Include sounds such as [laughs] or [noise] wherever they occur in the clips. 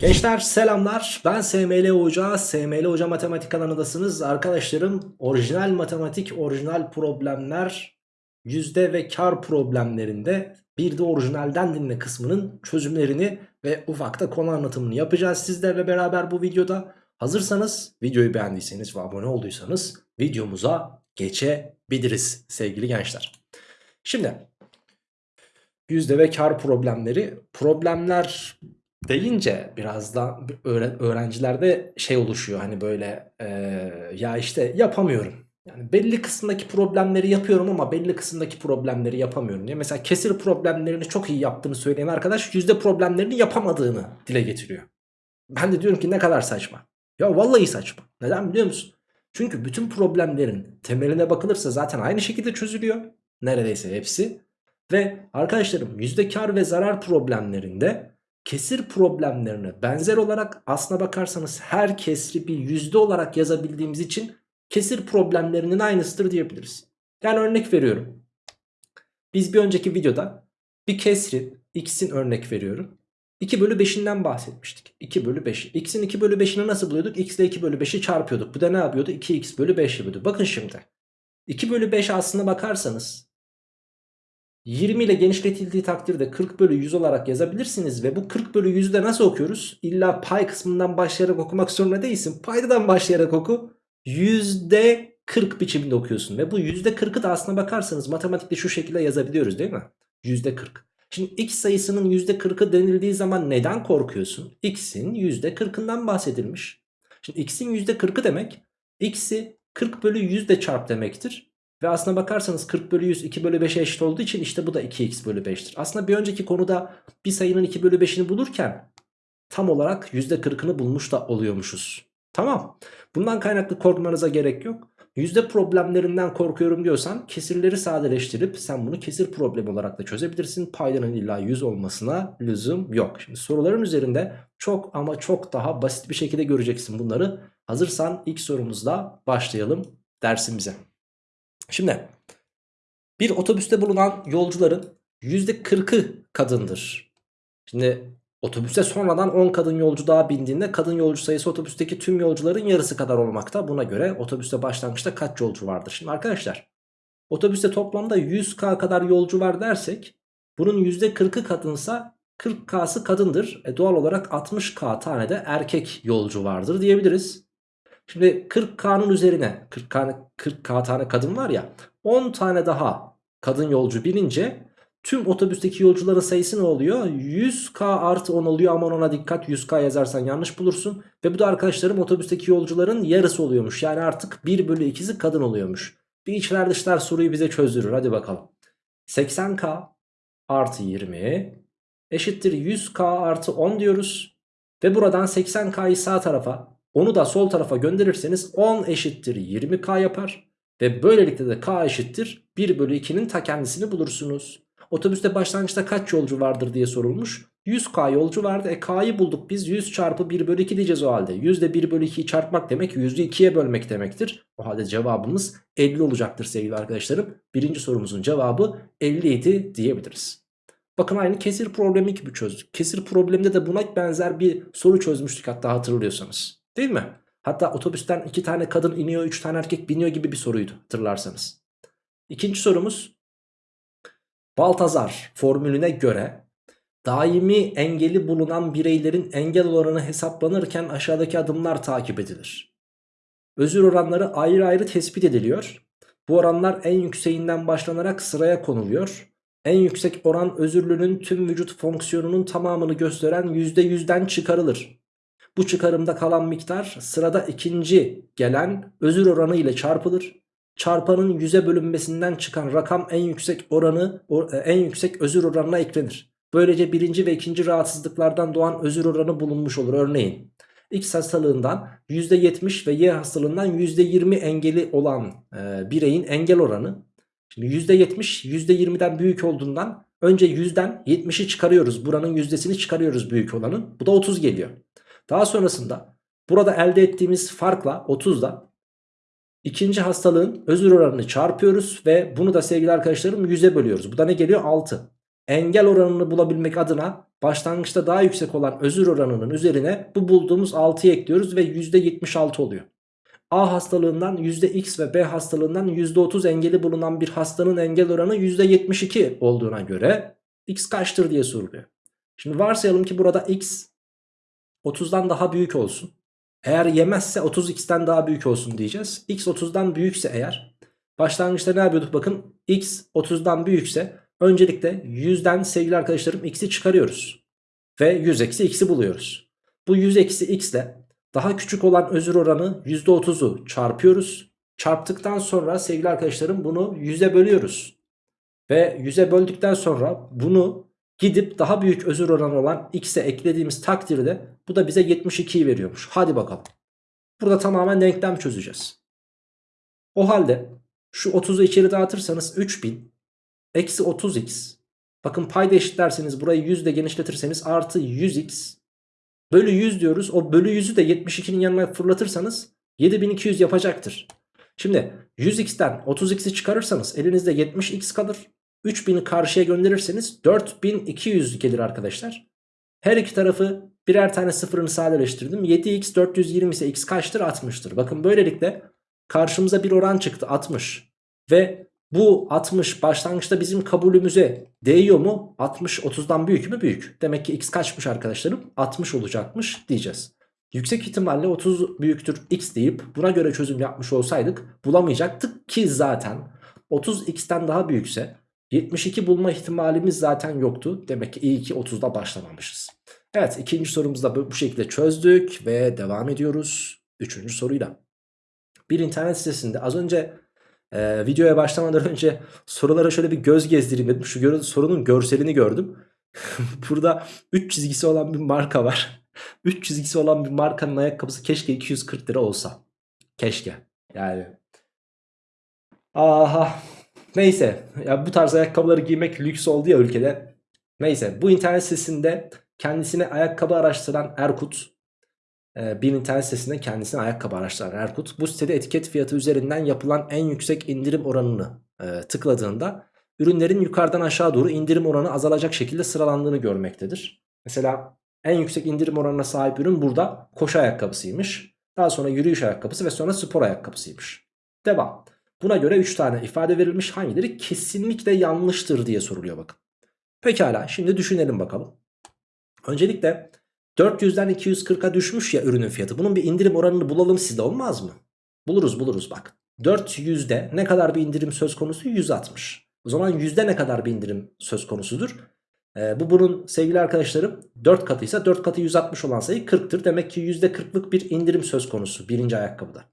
Gençler selamlar. Ben SML Hoca. SML Hoca Matematik kanalındasınız. Arkadaşlarım orijinal matematik orijinal problemler yüzde ve kar problemlerinde bir de orijinalden dinle kısmının çözümlerini ve ufakta konu anlatımını yapacağız sizlerle beraber bu videoda. Hazırsanız videoyu beğendiyseniz ve abone olduysanız videomuza geçebiliriz sevgili gençler. Şimdi yüzde ve kar problemleri. Problemler deyince biraz da öğre- öğrencilerde şey oluşuyor hani böyle eee, ya işte yapamıyorum. Yani belli kısımdaki problemleri yapıyorum ama belli kısımdaki problemleri yapamıyorum diye. Mesela kesir problemlerini çok iyi yaptığını söyleyen arkadaş yüzde problemlerini yapamadığını dile getiriyor. Ben de diyorum ki ne kadar saçma. Ya vallahi saçma. Neden biliyor musun? Çünkü bütün problemlerin temeline bakılırsa zaten aynı şekilde çözülüyor. Neredeyse hepsi. Ve arkadaşlarım yüzde kar ve zarar problemlerinde kesir problemlerine benzer olarak aslına bakarsanız her kesri bir yüzde olarak yazabildiğimiz için kesir problemlerinin aynısıdır diyebiliriz. Yani örnek veriyorum. Biz bir önceki videoda bir kesrin x'in örnek veriyorum. 2 bölü 5'inden bahsetmiştik. 2 bölü 5. X'in 2 bölü 5'ini nasıl buluyorduk? X ile 2 bölü 5'i çarpıyorduk. Bu da ne yapıyordu? 2x bölü 5 yapıyordu. Bakın şimdi. 2 bölü 5 aslına bakarsanız 20 ile genişletildiği takdirde 40 bölü 100 olarak yazabilirsiniz ve bu 40 bölü 100'ü de nasıl okuyoruz? İlla pay kısmından başlayarak okumak zorunda değilsin. Paydadan başlayarak oku. %40 biçiminde okuyorsun ve bu %40'ı da aslına bakarsanız matematikte şu şekilde yazabiliyoruz değil mi? %40. Şimdi x sayısının %40'ı denildiği zaman neden korkuyorsun? x'in %40'ından bahsedilmiş. Şimdi x'in %40'ı demek x'i 40 bölü 100 de çarp demektir. Ve aslına bakarsanız 40 bölü 100 2 bölü 5'e eşit olduğu için işte bu da 2x bölü 5'tir. Aslında bir önceki konuda bir sayının 2 bölü 5'ini bulurken tam olarak %40'ını bulmuş da oluyormuşuz. Tamam. Bundan kaynaklı korkmanıza gerek yok. Yüzde problemlerinden korkuyorum diyorsan kesirleri sadeleştirip sen bunu kesir problemi olarak da çözebilirsin. Paydanın illa 100 olmasına lüzum yok. Şimdi soruların üzerinde çok ama çok daha basit bir şekilde göreceksin bunları. Hazırsan ilk sorumuzla başlayalım dersimize. Şimdi bir otobüste bulunan yolcuların %40'ı kadındır. Şimdi otobüste sonradan 10 kadın yolcu daha bindiğinde kadın yolcu sayısı otobüsteki tüm yolcuların yarısı kadar olmakta. Buna göre otobüste başlangıçta kaç yolcu vardır? Şimdi arkadaşlar otobüste toplamda 100k kadar yolcu var dersek bunun %40'ı kadınsa 40k'sı kadındır. E doğal olarak 60k tane de erkek yolcu vardır diyebiliriz. Şimdi 40K'nın üzerine 40K, 40K tane kadın var ya 10 tane daha kadın yolcu binince tüm otobüsteki yolcuların sayısı ne oluyor? 100K artı 10 oluyor aman ona dikkat 100K yazarsan yanlış bulursun. Ve bu da arkadaşlarım otobüsteki yolcuların yarısı oluyormuş. Yani artık 1 bölü 2'si kadın oluyormuş. Bir içler dışlar soruyu bize çözdürür hadi bakalım. 80K artı 20 eşittir 100K artı 10 diyoruz. Ve buradan 80K'yı sağ tarafa onu da sol tarafa gönderirseniz 10 eşittir 20k yapar. Ve böylelikle de k eşittir 1 bölü 2'nin ta kendisini bulursunuz. Otobüste başlangıçta kaç yolcu vardır diye sorulmuş. 100k yolcu vardı. E k'yı bulduk biz 100 çarpı 1 bölü 2 diyeceğiz o halde. 100 ile 1 bölü 2'yi çarpmak demek 100'ü 2'ye bölmek demektir. O halde cevabımız 50 olacaktır sevgili arkadaşlarım. Birinci sorumuzun cevabı 50 idi diyebiliriz. Bakın aynı kesir problemi gibi çözdük. Kesir probleminde de buna benzer bir soru çözmüştük hatta hatırlıyorsanız. Değil mi? Hatta otobüsten iki tane kadın iniyor, üç tane erkek biniyor gibi bir soruydu hatırlarsanız. İkinci sorumuz. Baltazar formülüne göre daimi engeli bulunan bireylerin engel oranı hesaplanırken aşağıdaki adımlar takip edilir. Özür oranları ayrı ayrı tespit ediliyor. Bu oranlar en yükseğinden başlanarak sıraya konuluyor. En yüksek oran özürlünün tüm vücut fonksiyonunun tamamını gösteren %100'den çıkarılır. Bu çıkarımda kalan miktar sırada ikinci gelen özür oranı ile çarpılır. Çarpanın yüze bölünmesinden çıkan rakam en yüksek oranı en yüksek özür oranına eklenir. Böylece birinci ve ikinci rahatsızlıklardan doğan özür oranı bulunmuş olur. Örneğin X hastalığından %70 ve Y hastalığından %20 engeli olan e, bireyin engel oranı. Şimdi %70 %20'den büyük olduğundan önce 100'den 70'i çıkarıyoruz. Buranın yüzdesini çıkarıyoruz büyük olanın. Bu da 30 geliyor. Daha sonrasında burada elde ettiğimiz farkla 30'da ikinci hastalığın özür oranını çarpıyoruz ve bunu da sevgili arkadaşlarım 100'e bölüyoruz. Bu da ne geliyor? 6. Engel oranını bulabilmek adına başlangıçta daha yüksek olan özür oranının üzerine bu bulduğumuz 6'yı ekliyoruz ve %76 oluyor. A hastalığından %X ve B hastalığından %30 engeli bulunan bir hastanın engel oranı %72 olduğuna göre X kaçtır diye soruluyor. Şimdi varsayalım ki burada X 30'dan daha büyük olsun. Eğer yemezse 30x'ten daha büyük olsun diyeceğiz. X 30'dan büyükse eğer başlangıçta ne yapıyorduk bakın X 30'dan büyükse öncelikle 100'den sevgili arkadaşlarım X'i çıkarıyoruz. Ve 100 eksi X'i buluyoruz. Bu 100 eksi X ile daha küçük olan özür oranı %30'u çarpıyoruz. Çarptıktan sonra sevgili arkadaşlarım bunu 100'e bölüyoruz. Ve 100'e böldükten sonra bunu gidip daha büyük özür oranı olan x'e eklediğimiz takdirde bu da bize 72'yi veriyormuş. Hadi bakalım. Burada tamamen denklem çözeceğiz. O halde şu 30'u içeri dağıtırsanız 3000 eksi 30x bakın payda eşitlerseniz burayı 100 ile genişletirseniz artı 100x bölü 100 diyoruz. O bölü 100'ü de 72'nin yanına fırlatırsanız 7200 yapacaktır. Şimdi 100x'ten 30x'i çıkarırsanız elinizde 70x kalır. 3000'i karşıya gönderirseniz 4200 gelir arkadaşlar. Her iki tarafı birer tane sıfırını sadeleştirdim. 7x 420 ise x kaçtır? 60'tır. Bakın böylelikle karşımıza bir oran çıktı 60. Ve bu 60 başlangıçta bizim kabulümüze değiyor mu? 60 30'dan büyük mü? Büyük. Demek ki x kaçmış arkadaşlarım? 60 olacakmış diyeceğiz. Yüksek ihtimalle 30 büyüktür x deyip buna göre çözüm yapmış olsaydık bulamayacaktık ki zaten 30x'ten daha büyükse 72 bulma ihtimalimiz zaten yoktu. Demek ki iyi ki 30'da başlamamışız. Evet ikinci sorumuzu da bu şekilde çözdük ve devam ediyoruz. Üçüncü soruyla. Bir internet sitesinde az önce e, videoya başlamadan önce sorulara şöyle bir göz gezdireyim dedim. Şu gör sorunun görselini gördüm. [laughs] Burada 3 çizgisi olan bir marka var. 3 çizgisi olan bir markanın ayakkabısı keşke 240 lira olsa. Keşke. Yani. Aha. Neyse ya bu tarz ayakkabıları giymek lüks oldu ya ülkede. Neyse bu internet sitesinde kendisine ayakkabı araştıran Erkut e, bir internet sitesinde kendisine ayakkabı araştıran Erkut bu sitede etiket fiyatı üzerinden yapılan en yüksek indirim oranını e, tıkladığında ürünlerin yukarıdan aşağı doğru indirim oranı azalacak şekilde sıralandığını görmektedir. Mesela en yüksek indirim oranına sahip ürün burada koşu ayakkabısıymış. Daha sonra yürüyüş ayakkabısı ve sonra spor ayakkabısıymış. Devam. Buna göre 3 tane ifade verilmiş hangileri kesinlikle yanlıştır diye soruluyor bakın. Pekala şimdi düşünelim bakalım. Öncelikle 400'den 240'a düşmüş ya ürünün fiyatı. Bunun bir indirim oranını bulalım sizde olmaz mı? Buluruz buluruz bak. 400'de ne kadar bir indirim söz konusu? 160. O zaman yüzde ne kadar bir indirim söz konusudur? Ee, bu bunun sevgili arkadaşlarım 4 katıysa 4 katı 160 olan sayı 40'tır. Demek ki %40'lık bir indirim söz konusu birinci ayakkabıda.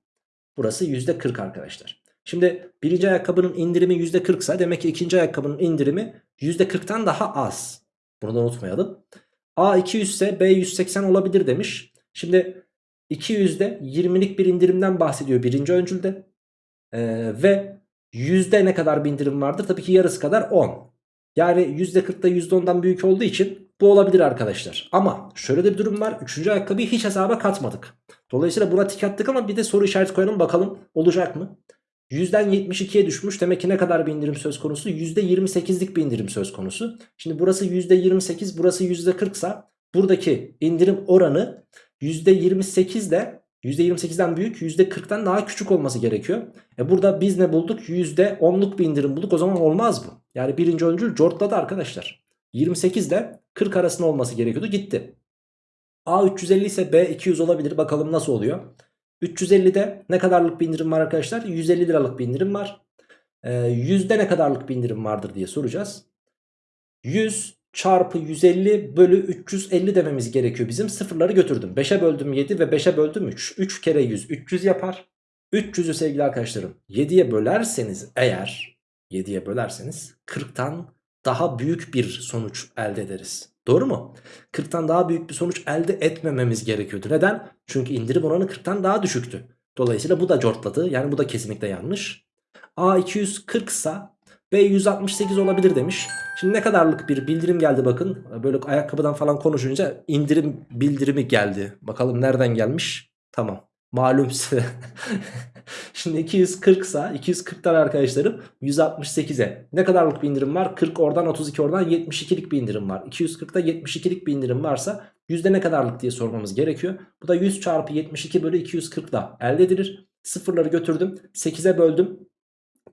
Burası %40 arkadaşlar. Şimdi birinci ayakkabının indirimi %40 ise demek ki ikinci ayakkabının indirimi %40'tan daha az. Bunu da unutmayalım. A 200 ise B 180 olabilir demiş. Şimdi 200'de 20'lik bir indirimden bahsediyor birinci öncülde. Ee, ve yüzde ne kadar bir indirim vardır? Tabii ki yarısı kadar 10. Yani %40'da %10'dan büyük olduğu için bu olabilir arkadaşlar. Ama şöyle de bir durum var. Üçüncü ayakkabıyı hiç hesaba katmadık. Dolayısıyla buna tik attık ama bir de soru işareti koyalım bakalım olacak mı? 100'den 72'ye düşmüş. Demek ki ne kadar bir indirim söz konusu? %28'lik bir indirim söz konusu. Şimdi burası %28 burası %40 ise buradaki indirim oranı %28 ile %28'den büyük %40'tan daha küçük olması gerekiyor. E burada biz ne bulduk? %10'luk bir indirim bulduk. O zaman olmaz bu. Yani birinci öncül cortladı arkadaşlar. 28 ile 40 arasında olması gerekiyordu. Gitti. A 350 ise B 200 olabilir. Bakalım nasıl oluyor. 350'de ne kadarlık bir indirim var arkadaşlar? 150 liralık bir indirim var. Ee, yüzde ne kadarlık bir indirim vardır diye soracağız. 100 çarpı 150 bölü 350 dememiz gerekiyor bizim. Sıfırları götürdüm. 5'e böldüm 7 ve 5'e böldüm 3. 3 kere 100 300 yapar. 300'ü sevgili arkadaşlarım 7'ye bölerseniz eğer 7'ye bölerseniz 40'tan daha büyük bir sonuç elde ederiz. Doğru mu? 40'tan daha büyük bir sonuç elde etmememiz gerekiyordu. Neden? Çünkü indirim oranı 40'tan daha düşüktü. Dolayısıyla bu da cortladı. Yani bu da kesinlikle yanlış. A 240 ise B 168 olabilir demiş. Şimdi ne kadarlık bir bildirim geldi bakın. Böyle ayakkabıdan falan konuşunca indirim bildirimi geldi. Bakalım nereden gelmiş? Tamam. Malum size. [laughs] Şimdi 240 sa 240'tan arkadaşlarım 168'e. Ne kadarlık bir indirim var? 40 oradan 32 oradan 72'lik bir indirim var. 240'da 72'lik bir indirim varsa yüzde ne kadarlık diye sormamız gerekiyor. Bu da 100 çarpı 72 bölü 240 da elde edilir. Sıfırları götürdüm. 8'e böldüm.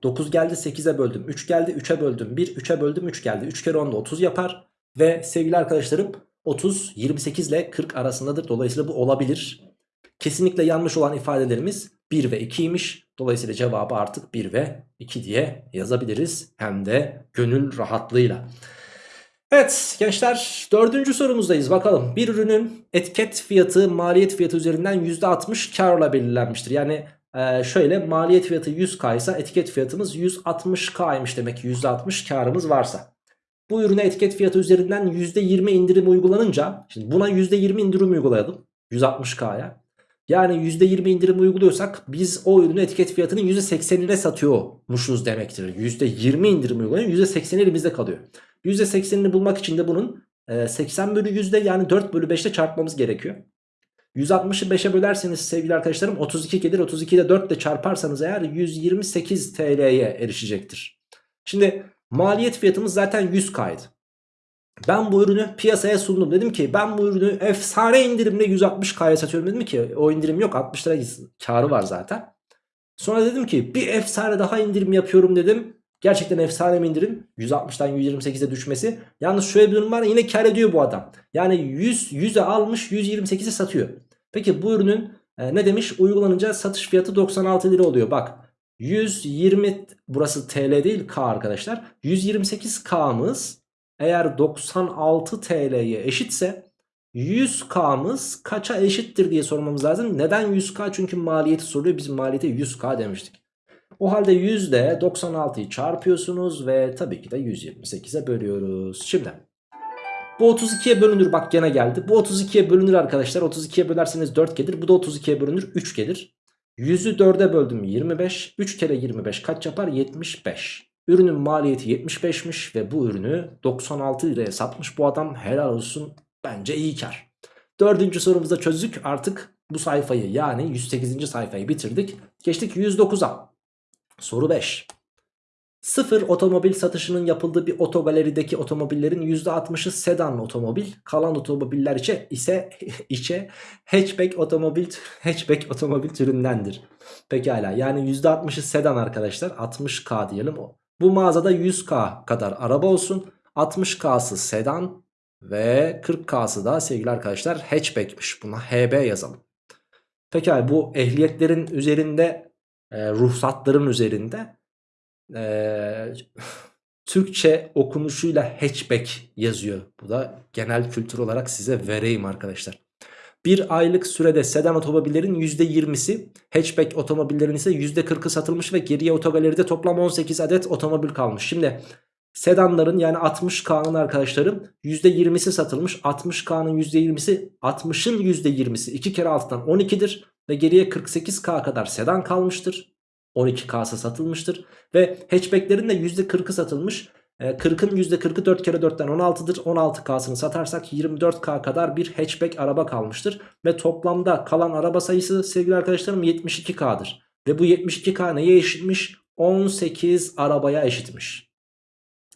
9 geldi 8'e böldüm. 3 geldi 3'e böldüm. 1 3'e böldüm 3 geldi. 3 kere 10 da 30 yapar. Ve sevgili arkadaşlarım 30 28 ile 40 arasındadır. Dolayısıyla bu olabilir. Kesinlikle yanlış olan ifadelerimiz 1 ve 2'ymiş. Dolayısıyla cevabı artık 1 ve 2 diye yazabiliriz. Hem de gönül rahatlığıyla. Evet gençler dördüncü sorumuzdayız bakalım. Bir ürünün etiket fiyatı maliyet fiyatı üzerinden %60 karla belirlenmiştir. Yani e, şöyle maliyet fiyatı 100k ise etiket fiyatımız 160k'ymış demek ki %60 karımız varsa. Bu ürüne etiket fiyatı üzerinden %20 indirim uygulanınca şimdi buna %20 indirim uygulayalım 160k'ya. Yani %20 indirim uyguluyorsak biz o ürünü etiket fiyatının %80'ine satıyormuşuz demektir. %20 indirim uygulayın %80 elimizde kalıyor. %80'ini bulmak için de bunun 80 bölü yüzde yani 4 bölü 5'te çarpmamız gerekiyor. 160'ı 5'e bölerseniz sevgili arkadaşlarım 32 gelir. 32 ile 4 ile çarparsanız eğer 128 TL'ye erişecektir. Şimdi maliyet fiyatımız zaten 100K'ydı. Ben bu ürünü piyasaya sundum. Dedim ki ben bu ürünü efsane indirimle 160K'ya satıyorum. Dedim ki o indirim yok 60 lira karı var zaten. Sonra dedim ki bir efsane daha indirim yapıyorum dedim. Gerçekten efsane bir indirim. 160'dan 128'e düşmesi. Yalnız şöyle bir durum var yine kar ediyor bu adam. Yani 100 100'e almış 128'e satıyor. Peki bu ürünün e, ne demiş? Uygulanınca satış fiyatı 96 lira oluyor. Bak 120 burası TL değil K arkadaşlar. 128K'mız eğer 96 TL'ye eşitse 100K'mız kaça eşittir diye sormamız lazım. Neden 100K? Çünkü maliyeti soruyor. Biz maliyete 100K demiştik. O halde 100 ile 96'yı çarpıyorsunuz ve tabii ki de 128'e bölüyoruz. Şimdi bu 32'ye bölünür bak gene geldi. Bu 32'ye bölünür arkadaşlar. 32'ye bölerseniz 4 gelir. Bu da 32'ye bölünür 3 gelir. 100'ü 4'e böldüm 25. 3 kere 25 kaç yapar? 75. Ürünün maliyeti 75'miş ve bu ürünü 96 liraya satmış bu adam helal olsun bence iyi kar. Dördüncü sorumuzda çözdük artık bu sayfayı yani 108. sayfayı bitirdik. Geçtik 109'a. Soru 5. Sıfır otomobil satışının yapıldığı bir otogalerideki otomobillerin %60'ı sedan otomobil, kalan otomobiller içe ise [laughs] içe hatchback otomobil hatchback otomobil türündendir. Pekala yani %60'ı sedan arkadaşlar 60k diyelim. Bu mağazada 100k kadar araba olsun. 60k'sı sedan ve 40k'sı da sevgili arkadaşlar hatchback'miş. Buna HB yazalım. Pekala bu ehliyetlerin üzerinde e, ruhsatların üzerinde e, Türkçe okunuşuyla hatchback yazıyor. Bu da genel kültür olarak size vereyim arkadaşlar. Bir aylık sürede sedan otomobillerin %20'si, hatchback otomobillerin ise %40'ı satılmış ve geriye otogaleride toplam 18 adet otomobil kalmış. Şimdi sedanların yani 60K'nın arkadaşlarım %20'si satılmış. 60K'nın %20'si 60'ın %20'si 2 kere altından 12'dir ve geriye 48K kadar sedan kalmıştır. 12K'sı satılmıştır ve hatchbacklerin de %40'ı satılmış. 40'ın %40'ı 4 kere 4'ten 16'dır. 16K'sını satarsak 24K kadar bir hatchback araba kalmıştır. Ve toplamda kalan araba sayısı sevgili arkadaşlarım 72K'dır. Ve bu 72K neye eşitmiş? 18 arabaya eşitmiş.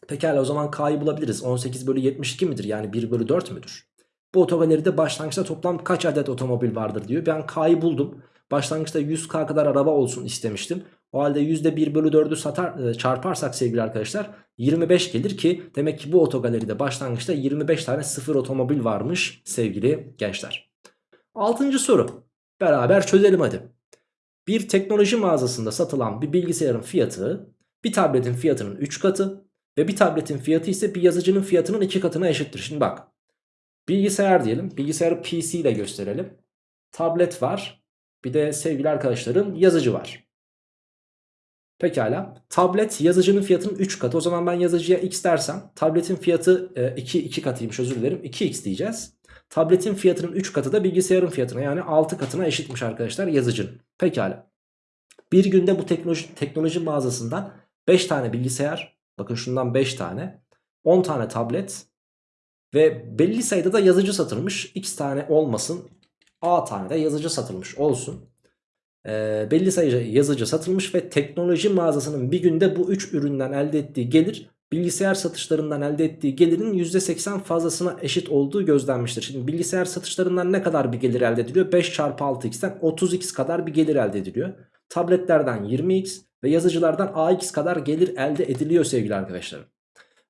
Pekala o zaman K'yı bulabiliriz. 18 bölü 72 midir? Yani 1 bölü 4 müdür? Bu otogaleride başlangıçta toplam kaç adet otomobil vardır diyor. Ben K'yı buldum. Başlangıçta 100K kadar araba olsun istemiştim. O halde %1 bölü 4'ü satar, e, çarparsak sevgili arkadaşlar 25 gelir ki demek ki bu otogaleride başlangıçta 25 tane sıfır otomobil varmış sevgili gençler. Altıncı soru beraber çözelim hadi. Bir teknoloji mağazasında satılan bir bilgisayarın fiyatı bir tabletin fiyatının 3 katı ve bir tabletin fiyatı ise bir yazıcının fiyatının 2 katına eşittir. Şimdi bak bilgisayar diyelim bilgisayarı PC ile gösterelim. Tablet var bir de sevgili arkadaşlarım yazıcı var. Pekala. Tablet yazıcının fiyatının 3 katı. O zaman ben yazıcıya x dersem tabletin fiyatı 2, e, 2 katıymış özür dilerim. 2x diyeceğiz. Tabletin fiyatının 3 katı da bilgisayarın fiyatına yani 6 katına eşitmiş arkadaşlar yazıcının. Pekala. Bir günde bu teknoloji, teknoloji mağazasından 5 tane bilgisayar bakın şundan 5 tane 10 tane tablet ve belli sayıda da yazıcı satılmış. X tane olmasın A tane de yazıcı satılmış olsun. E, belli sayıca yazıcı satılmış ve teknoloji mağazasının bir günde bu 3 üründen elde ettiği gelir bilgisayar satışlarından elde ettiği gelirin %80 fazlasına eşit olduğu gözlenmiştir. Şimdi bilgisayar satışlarından ne kadar bir gelir elde ediliyor? 5 çarpı 6x'ten 30x kadar bir gelir elde ediliyor. Tabletlerden 20x ve yazıcılardan ax kadar gelir elde ediliyor sevgili arkadaşlarım.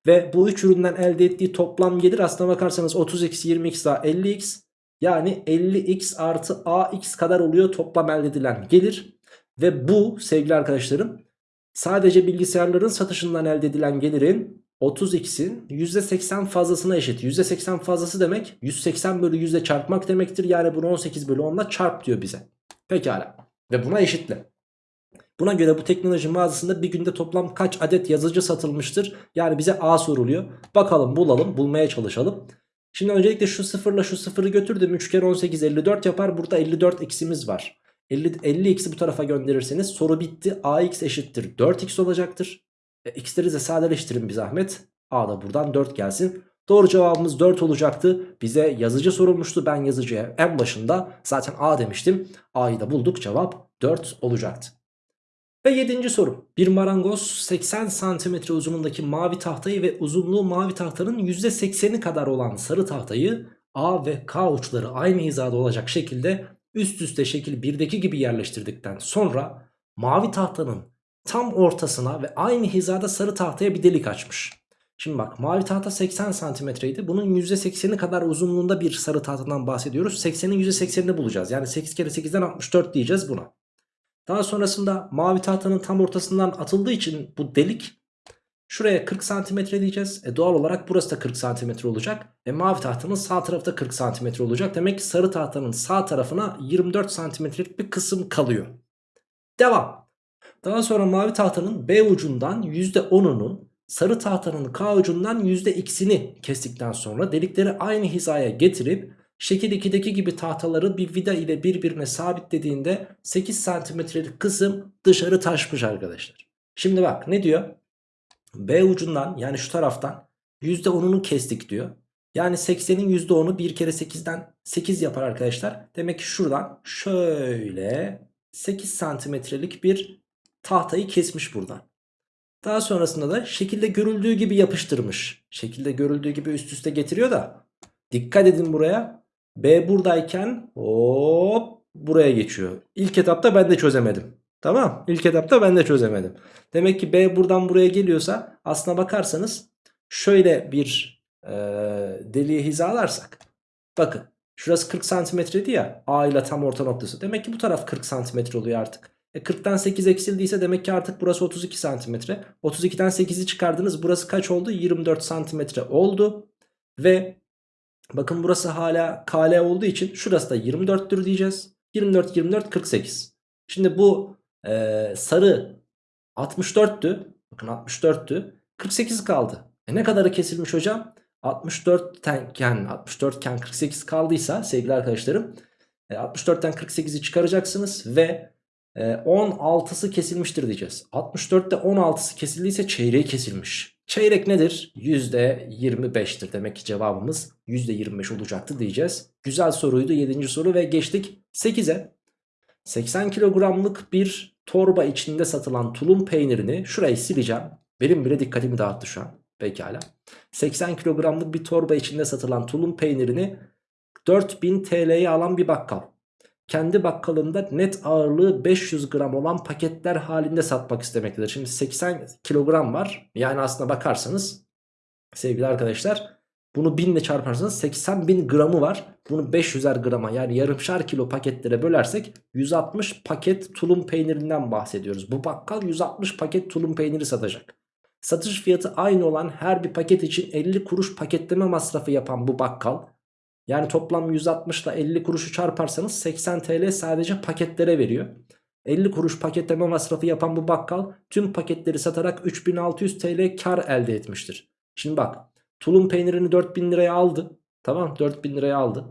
Ve bu 3 üründen elde ettiği toplam gelir aslına bakarsanız 30x 20x daha 50x yani 50x artı ax kadar oluyor toplam elde edilen gelir. Ve bu sevgili arkadaşlarım sadece bilgisayarların satışından elde edilen gelirin 30x'in %80 fazlasına eşit. %80 fazlası demek 180 bölü 100'e çarpmak demektir. Yani bunu 18 bölü 10'la çarp diyor bize. Pekala. Ve buna eşitle. Buna göre bu teknoloji mağazasında bir günde toplam kaç adet yazıcı satılmıştır? Yani bize A soruluyor. Bakalım bulalım bulmaya çalışalım. Şimdi öncelikle şu sıfırla şu sıfırı götürdüm. 3 kere 18 54 yapar. Burada 54 x'imiz var. 50, 50 x'i bu tarafa gönderirseniz soru bitti. ax eşittir 4x olacaktır. E, x'leri de sadeleştirin bir zahmet. A da buradan 4 gelsin. Doğru cevabımız 4 olacaktı. Bize yazıcı sorulmuştu. Ben yazıcıya en başında zaten A demiştim. A'yı da bulduk. Cevap 4 olacaktı. Ve yedinci soru. Bir marangoz 80 santimetre uzunluğundaki mavi tahtayı ve uzunluğu mavi tahtanın %80'i kadar olan sarı tahtayı A ve K uçları aynı hizada olacak şekilde üst üste şekil 1'deki gibi yerleştirdikten sonra mavi tahtanın tam ortasına ve aynı hizada sarı tahtaya bir delik açmış. Şimdi bak mavi tahta 80 santimetreydi. Bunun %80'i kadar uzunluğunda bir sarı tahtadan bahsediyoruz. 80'in %80'ini bulacağız. Yani 8 kere 8'den 64 diyeceğiz buna. Daha sonrasında mavi tahtanın tam ortasından atıldığı için bu delik şuraya 40 santimetre diyeceğiz. E doğal olarak burası da 40 santimetre olacak. E mavi tahtanın sağ tarafı da 40 santimetre olacak. Demek ki sarı tahtanın sağ tarafına 24 santimetrelik bir kısım kalıyor. Devam. Daha sonra mavi tahtanın B ucundan %10'unu sarı tahtanın K ucundan %x'ini kestikten sonra delikleri aynı hizaya getirip Şekil 2'deki gibi tahtaları bir vida ile birbirine sabitlediğinde 8 santimetrelik kısım dışarı taşmış arkadaşlar. Şimdi bak ne diyor? B ucundan yani şu taraftan %10'unu kestik diyor. Yani 80'in %10'u 1 kere 8'den 8 yapar arkadaşlar. Demek ki şuradan şöyle 8 santimetrelik bir tahtayı kesmiş buradan. Daha sonrasında da şekilde görüldüğü gibi yapıştırmış. Şekilde görüldüğü gibi üst üste getiriyor da dikkat edin buraya. B buradayken hop buraya geçiyor. İlk etapta ben de çözemedim. Tamam İlk etapta ben de çözemedim. Demek ki B buradan buraya geliyorsa aslına bakarsanız şöyle bir e, deliğe hizalarsak. Bakın şurası 40 santimetreydi ya A ile tam orta noktası. Demek ki bu taraf 40 santimetre oluyor artık. E 40'tan 8 eksildiyse demek ki artık burası 32 santimetre. 32'den 8'i çıkardınız. Burası kaç oldu? 24 santimetre oldu. Ve Bakın burası hala KL olduğu için şurası da 24'tür diyeceğiz. 24 24 48. Şimdi bu e, sarı 64'tü. Bakın 64'tü. 48 kaldı. E ne kadarı kesilmiş hocam? 64 iken 64 iken 48 kaldıysa sevgili arkadaşlarım e, 64'ten 48'i çıkaracaksınız ve e, 16'sı kesilmiştir diyeceğiz. 64'te 16'sı kesildiyse çeyreği kesilmiş. Çeyrek nedir? %25'tir. Demek ki cevabımız %25 olacaktı diyeceğiz. Güzel soruydu 7. soru ve geçtik 8'e. 80 kilogramlık bir torba içinde satılan tulum peynirini şurayı sileceğim. Benim bile dikkatimi dağıttı şu an. Pekala. 80 kilogramlık bir torba içinde satılan tulum peynirini 4000 TL'ye alan bir bakkal kendi bakkalında net ağırlığı 500 gram olan paketler halinde satmak istemektedir. Şimdi 80 kilogram var. Yani aslına bakarsanız sevgili arkadaşlar bunu 1000 ile çarparsanız 80 bin gramı var. Bunu 500'er grama yani yarımşar kilo paketlere bölersek 160 paket tulum peynirinden bahsediyoruz. Bu bakkal 160 paket tulum peyniri satacak. Satış fiyatı aynı olan her bir paket için 50 kuruş paketleme masrafı yapan bu bakkal yani toplam 160 ile 50 kuruşu çarparsanız 80 TL sadece paketlere veriyor. 50 kuruş paketleme masrafı yapan bu bakkal tüm paketleri satarak 3600 TL kar elde etmiştir. Şimdi bak tulum peynirini 4000 liraya aldı. Tamam 4000 liraya aldı.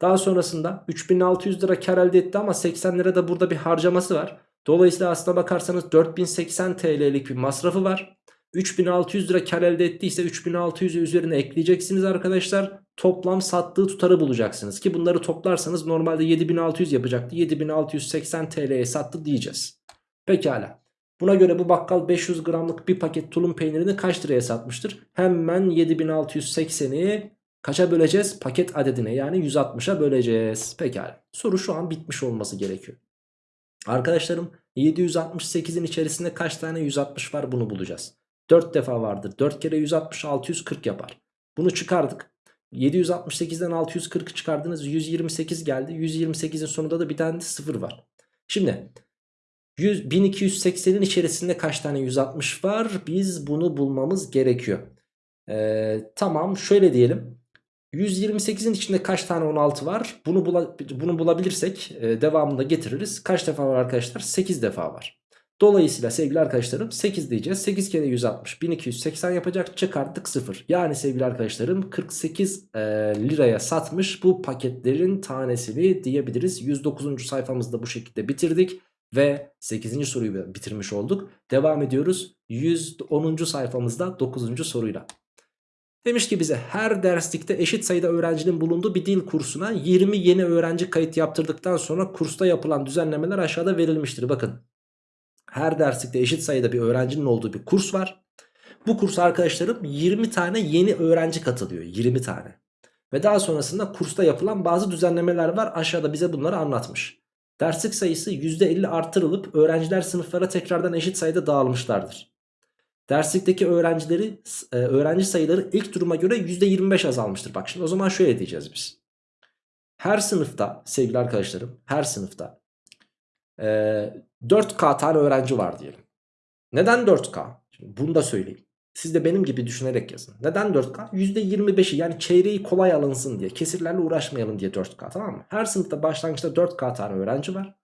Daha sonrasında 3600 lira kar elde etti ama 80 lira da burada bir harcaması var. Dolayısıyla aslına bakarsanız 4080 TL'lik bir masrafı var. 3600 lira kar elde ettiyse 3600'ü üzerine ekleyeceksiniz arkadaşlar. Toplam sattığı tutarı bulacaksınız ki bunları toplarsanız normalde 7600 yapacaktı. 7680 TL'ye sattı diyeceğiz. Pekala. Buna göre bu bakkal 500 gramlık bir paket tulum peynirini kaç liraya satmıştır? Hemen 7680'i kaça böleceğiz? Paket adedine yani 160'a böleceğiz. Pekala. Soru şu an bitmiş olması gerekiyor. Arkadaşlarım 768'in içerisinde kaç tane 160 var bunu bulacağız. 4 defa vardır. 4 kere 160 640 yapar. Bunu çıkardık. 768'den 640'ı çıkardınız 128 geldi. 128'in sonunda da bir tane de 0 var. Şimdi 100, 1280'in içerisinde kaç tane 160 var? Biz bunu bulmamız gerekiyor. Ee, tamam şöyle diyelim. 128'in içinde kaç tane 16 var? Bunu, bula, bunu bulabilirsek e, devamında getiririz. Kaç defa var arkadaşlar? 8 defa var. Dolayısıyla sevgili arkadaşlarım 8 diyeceğiz. 8 kere 160 1280 yapacak çıkarttık 0. Yani sevgili arkadaşlarım 48 e, liraya satmış bu paketlerin tanesini diyebiliriz. 109. sayfamızda bu şekilde bitirdik. Ve 8. soruyu bitirmiş olduk. Devam ediyoruz 110. sayfamızda 9. soruyla. Demiş ki bize her derslikte eşit sayıda öğrencinin bulunduğu bir dil kursuna 20 yeni öğrenci kayıt yaptırdıktan sonra kursta yapılan düzenlemeler aşağıda verilmiştir. Bakın her derslikte eşit sayıda bir öğrencinin olduğu bir kurs var. Bu kursa arkadaşlarım 20 tane yeni öğrenci katılıyor 20 tane. Ve daha sonrasında kursta yapılan bazı düzenlemeler var aşağıda bize bunları anlatmış. Derslik sayısı %50 artırılıp öğrenciler sınıflara tekrardan eşit sayıda dağılmışlardır. Derslikteki öğrencileri e, öğrenci sayıları ilk duruma göre %25 azalmıştır. Bak şimdi o zaman şöyle diyeceğiz biz. Her sınıfta sevgili arkadaşlarım her sınıfta e, 4K tane öğrenci var diyelim. Neden 4K? Şimdi bunu da söyleyeyim. Siz de benim gibi düşünerek yazın. Neden 4K? %25'i yani çeyreği kolay alınsın diye. Kesirlerle uğraşmayalım diye 4K tamam mı? Her sınıfta başlangıçta 4K tane öğrenci var.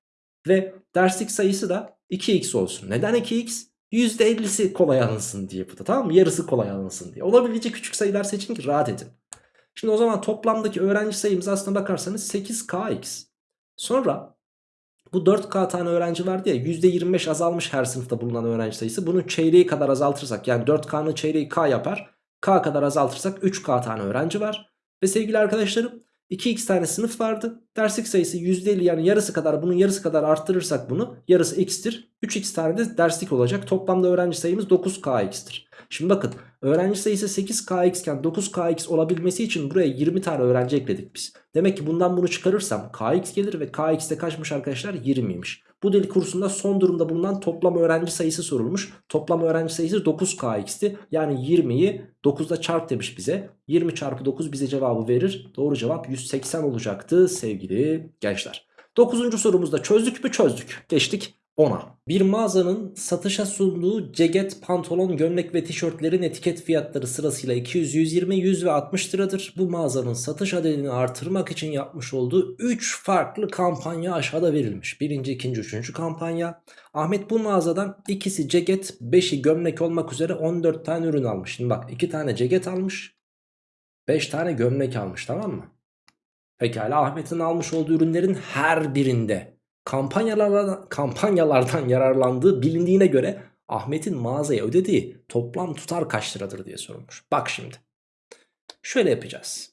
Ve derslik sayısı da 2x olsun. Neden 2x? %50'si kolay alınsın diye bu da tamam mı? Yarısı kolay alınsın diye. Olabilecek küçük sayılar seçin ki rahat edin. Şimdi o zaman toplamdaki öğrenci sayımız aslına bakarsanız 8kx. Sonra bu 4K tane öğrenci vardı ya %25 azalmış her sınıfta bulunan öğrenci sayısı. Bunun çeyreği kadar azaltırsak yani 4K'nın çeyreği K yapar. K kadar azaltırsak 3K tane öğrenci var. Ve sevgili arkadaşlarım 2x tane sınıf vardı. Derslik sayısı %50 yani yarısı kadar bunun yarısı kadar arttırırsak bunu yarısı x'tir. 3x tane de derslik olacak. Toplamda öğrenci sayımız 9kx'tir. Şimdi bakın öğrenci sayısı 8kx iken 9kx olabilmesi için buraya 20 tane öğrenci ekledik biz. Demek ki bundan bunu çıkarırsam kx gelir ve kx de kaçmış arkadaşlar 20'ymiş. Bu dil kursunda son durumda bulunan toplam öğrenci sayısı sorulmuş. Toplam öğrenci sayısı 9kx'ti. Yani 20'yi 9'da çarp demiş bize. 20 çarpı 9 bize cevabı verir. Doğru cevap 180 olacaktı sevgili gençler. 9. sorumuzda çözdük mü çözdük. Geçtik 10'a. Bir mağazanın satışa sunduğu ceket, pantolon, gömlek ve tişörtlerin etiket fiyatları sırasıyla 200, 120, 100 ve 60 liradır. Bu mağazanın satış adedini artırmak için yapmış olduğu 3 farklı kampanya aşağıda verilmiş. Birinci, ikinci, üçüncü kampanya. Ahmet bu mağazadan ikisi ceket, 5'i gömlek olmak üzere 14 tane ürün almış. Şimdi bak 2 tane ceket almış, 5 tane gömlek almış tamam mı? Pekala Ahmet'in almış olduğu ürünlerin her birinde kampanyalardan, kampanyalardan yararlandığı bilindiğine göre Ahmet'in mağazaya ödediği toplam tutar kaç liradır diye sorulmuş. Bak şimdi. Şöyle yapacağız.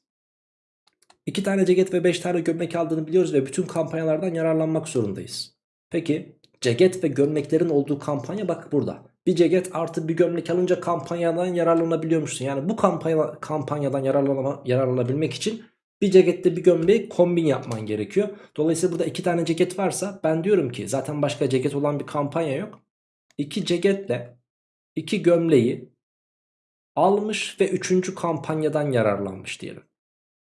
2 tane ceket ve 5 tane gömlek aldığını biliyoruz ve bütün kampanyalardan yararlanmak zorundayız. Peki ceket ve gömleklerin olduğu kampanya bak burada. Bir ceket artı bir gömlek alınca kampanyadan yararlanabiliyormuşsun. Yani bu kampanya, kampanyadan yararlanma, yararlanabilmek için bir cekette bir gömleği kombin yapman gerekiyor. Dolayısıyla burada iki tane ceket varsa ben diyorum ki zaten başka ceket olan bir kampanya yok. İki ceketle iki gömleği almış ve üçüncü kampanyadan yararlanmış diyelim.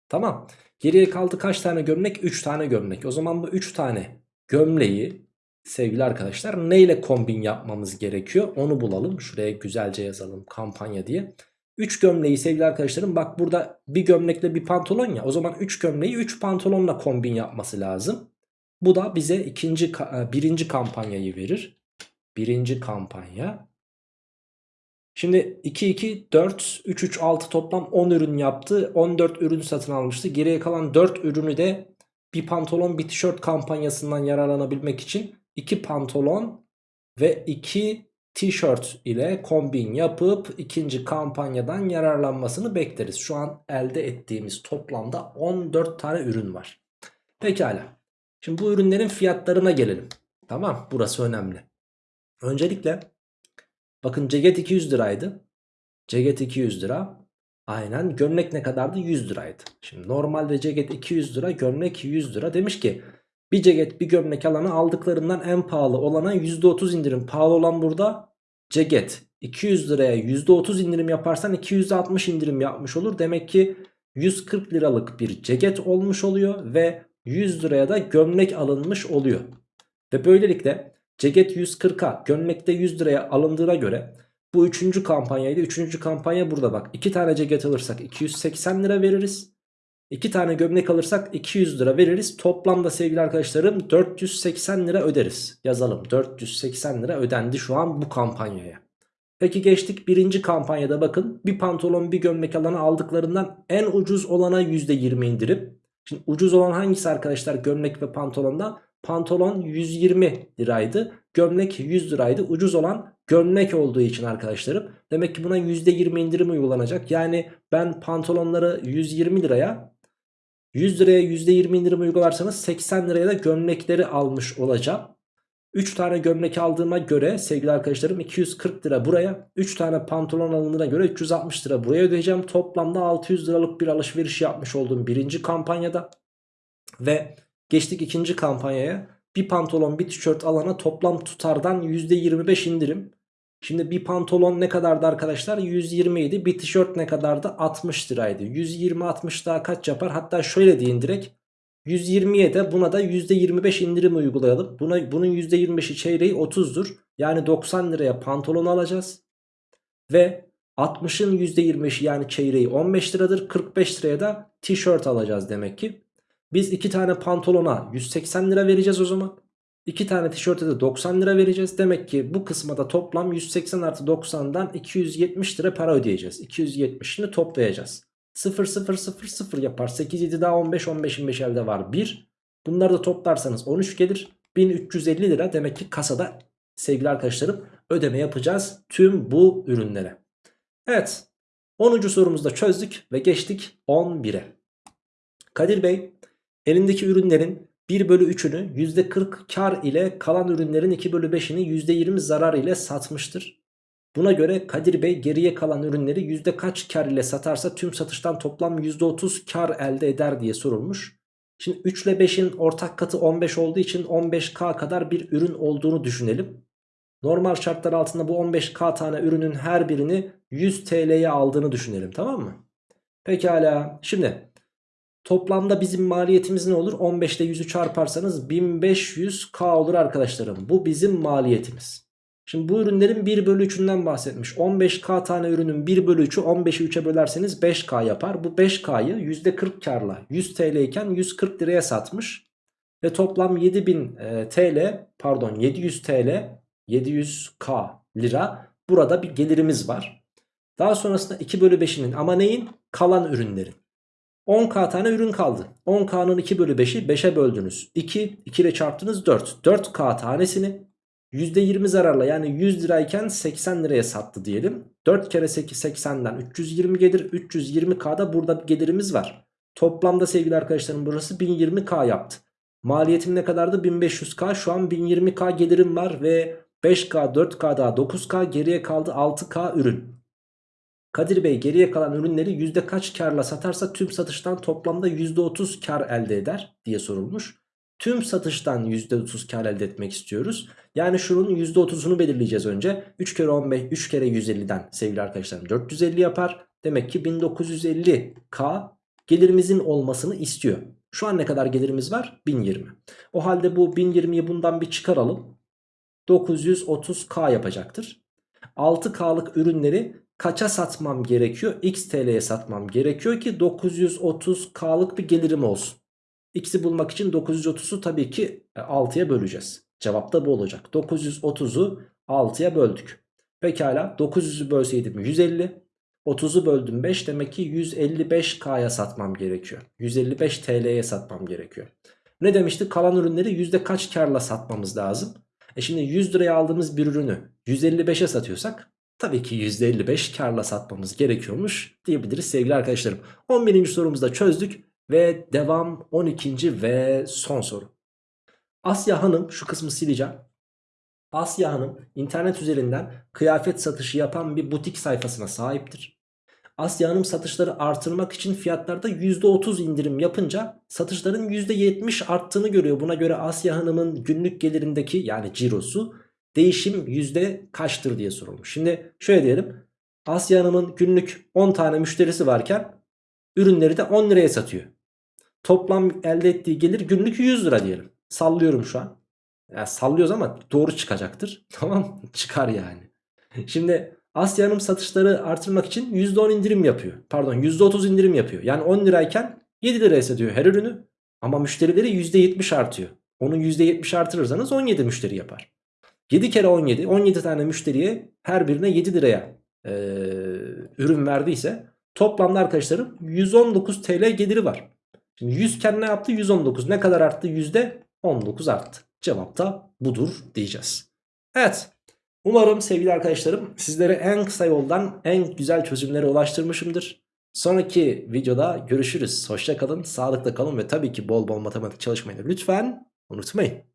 Tamam. Geriye kaldı kaç tane gömlek? 3 tane gömlek. O zaman bu 3 tane gömleği sevgili arkadaşlar neyle kombin yapmamız gerekiyor? Onu bulalım. Şuraya güzelce yazalım kampanya diye. 3 gömleği sevgili arkadaşlarım bak burada bir gömlekle bir pantolon ya. O zaman 3 gömleği 3 pantolonla kombin yapması lazım. Bu da bize ikinci e, birinci kampanyayı verir. Birinci kampanya. Şimdi 2 2 4 3 3 6 toplam 10 ürün yaptı. 14 ürün satın almıştı. Geriye kalan 4 ürünü de bir pantolon bir tişört kampanyasından yararlanabilmek için 2 pantolon ve 2 tişört ile kombin yapıp ikinci kampanyadan yararlanmasını bekleriz. Şu an elde ettiğimiz toplamda 14 tane ürün var. Pekala. Şimdi bu ürünlerin fiyatlarına gelelim. Tamam burası önemli. Öncelikle bakın ceket 200 liraydı. Ceket 200 lira. Aynen gömlek ne kadardı? 100 liraydı. Şimdi normalde ceket 200 lira gömlek 100 lira. Demiş ki bir ceket bir gömlek alana aldıklarından en pahalı olana %30 indirim. Pahalı olan burada ceket. 200 liraya %30 indirim yaparsan 260 indirim yapmış olur. Demek ki 140 liralık bir ceket olmuş oluyor ve 100 liraya da gömlek alınmış oluyor. Ve böylelikle ceket 140'a gömlekte 100 liraya alındığına göre bu üçüncü kampanyaydı. Üçüncü kampanya burada bak. 2 tane ceket alırsak 280 lira veririz. 2 tane gömlek alırsak 200 lira veririz. Toplamda sevgili arkadaşlarım 480 lira öderiz. Yazalım 480 lira ödendi şu an bu kampanyaya. Peki geçtik birinci kampanyada bakın bir pantolon bir gömlek alana aldıklarından en ucuz olana %20 indirim. Şimdi ucuz olan hangisi arkadaşlar gömlek ve pantolonda? Pantolon 120 liraydı. Gömlek 100 liraydı. Ucuz olan gömlek olduğu için arkadaşlarım. Demek ki buna %20 indirim uygulanacak. Yani ben pantolonları 120 liraya 100 liraya %20 indirim uygularsanız 80 liraya da gömlekleri almış olacağım. 3 tane gömlek aldığıma göre sevgili arkadaşlarım 240 lira buraya 3 tane pantolon alındığına göre 360 lira buraya ödeyeceğim. Toplamda 600 liralık bir alışveriş yapmış olduğum birinci kampanyada. Ve geçtik ikinci kampanyaya bir pantolon bir tişört alana toplam tutardan %25 indirim. Şimdi bir pantolon ne kadardı arkadaşlar? 120 idi. Bir tişört ne kadardı? 60 liraydı. 120-60 daha kaç yapar? Hatta şöyle deyin direkt. 120'ye de buna da %25 indirim uygulayalım. Buna, bunun %25'i çeyreği 30'dur. Yani 90 liraya pantolon alacağız. Ve 60'ın %25'i yani çeyreği 15 liradır. 45 liraya da tişört alacağız demek ki. Biz 2 tane pantolona 180 lira vereceğiz o zaman. 2 tane tişörte de 90 lira vereceğiz. Demek ki bu kısma da toplam 180 artı 90'dan 270 lira para ödeyeceğiz. 270'ini toplayacağız. 0 0 0 0 yapar. 8 7 daha 15 15 25 elde var 1. Bunları da toplarsanız 13 gelir. 1350 lira demek ki kasada sevgili arkadaşlarım ödeme yapacağız tüm bu ürünlere. Evet 10. sorumuzu da çözdük ve geçtik 11'e. Kadir Bey elindeki ürünlerin 1 bölü 3'ünü %40 kar ile kalan ürünlerin 2 bölü 5'ini %20 zarar ile satmıştır. Buna göre Kadir Bey geriye kalan ürünleri yüzde kaç kar ile satarsa tüm satıştan toplam %30 kar elde eder diye sorulmuş. Şimdi 3 ile 5'in ortak katı 15 olduğu için 15K kadar bir ürün olduğunu düşünelim. Normal şartlar altında bu 15K tane ürünün her birini 100 TL'ye aldığını düşünelim tamam mı? Pekala şimdi toplamda bizim maliyetimiz ne olur? 15 ile 100'ü çarparsanız 1500K olur arkadaşlarım. Bu bizim maliyetimiz. Şimdi bu ürünlerin 1 bölü 3'ünden bahsetmiş. 15K tane ürünün 1 bölü 3'ü 15'i 3'e bölerseniz 5K yapar. Bu 5K'yı %40 karla 100 TL iken 140 liraya satmış. Ve toplam 7000 e, TL pardon 700 TL 700K lira burada bir gelirimiz var. Daha sonrasında 2 bölü 5'inin ama neyin? Kalan ürünlerin. 10k tane ürün kaldı. 10k'nın 2 bölü 5'i 5'e böldünüz. 2, 2 ile çarptınız 4. 4k tanesini %20 zararla yani 100 lirayken 80 liraya sattı diyelim. 4 kere 8 80'den 320 gelir. 320K'da burada bir gelirimiz var. Toplamda sevgili arkadaşlarım burası 1020K yaptı. Maliyetim ne kadardı? 1500K. Şu an 1020K gelirim var ve 5K, 4K daha 9K geriye kaldı 6K ürün. Kadir Bey geriye kalan ürünleri yüzde kaç karla satarsa tüm satıştan toplamda %30 kar elde eder diye sorulmuş. Tüm satıştan %30 kar elde etmek istiyoruz. Yani şunun %30'unu belirleyeceğiz önce. 3 kere 15, 3 kere 150'den sevgili arkadaşlarım 450 yapar. Demek ki 1950K gelirimizin olmasını istiyor. Şu an ne kadar gelirimiz var? 1020. O halde bu 1020'yi bundan bir çıkaralım. 930K yapacaktır. 6K'lık ürünleri kaça satmam gerekiyor? X TL'ye satmam gerekiyor ki 930K'lık bir gelirim olsun. X'i bulmak için 930'u tabii ki 6'ya e, böleceğiz. Cevap da bu olacak. 930'u 6'ya böldük. Pekala 900'ü bölseydim 150. 30'u böldüm 5 demek ki 155K'ya satmam gerekiyor. 155 TL'ye satmam gerekiyor. Ne demiştik? Kalan ürünleri yüzde kaç karla satmamız lazım? E şimdi 100 liraya aldığımız bir ürünü 155'e satıyorsak tabii ki %55 karla satmamız gerekiyormuş diyebiliriz sevgili arkadaşlarım. 11. sorumuzu da çözdük ve devam 12. ve son soru. Asya Hanım şu kısmı sileceğim. Asya Hanım internet üzerinden kıyafet satışı yapan bir butik sayfasına sahiptir. Asya Hanım satışları artırmak için fiyatlarda %30 indirim yapınca satışların %70 arttığını görüyor. Buna göre Asya Hanım'ın günlük gelirindeki yani cirosu değişim yüzde kaçtır diye sorulmuş. Şimdi şöyle diyelim. Asya Hanım'ın günlük 10 tane müşterisi varken ürünleri de 10 liraya satıyor. Toplam elde ettiği gelir günlük 100 lira diyelim. Sallıyorum şu an. Yani sallıyoruz ama doğru çıkacaktır. [laughs] Tamam Çıkar yani. Şimdi Asya Hanım satışları artırmak için %10 indirim yapıyor. Pardon %30 indirim yapıyor. Yani 10 lirayken 7 liraya satıyor her ürünü. Ama müşterileri %70 artıyor. Onu %70 artırırsanız 17 müşteri yapar. 7 kere 17 17 tane müşteriye her birine 7 liraya e, ürün verdiyse toplamda arkadaşlarım 119 TL geliri var. Şimdi 100 iken ne yaptı? 119. Ne kadar arttı? %19 arttı. Cevap da budur diyeceğiz. Evet. Umarım sevgili arkadaşlarım sizlere en kısa yoldan en güzel çözümlere ulaştırmışımdır. Sonraki videoda görüşürüz. Hoşça kalın, sağlıkla kalın ve tabii ki bol bol matematik çalışmayı lütfen unutmayın.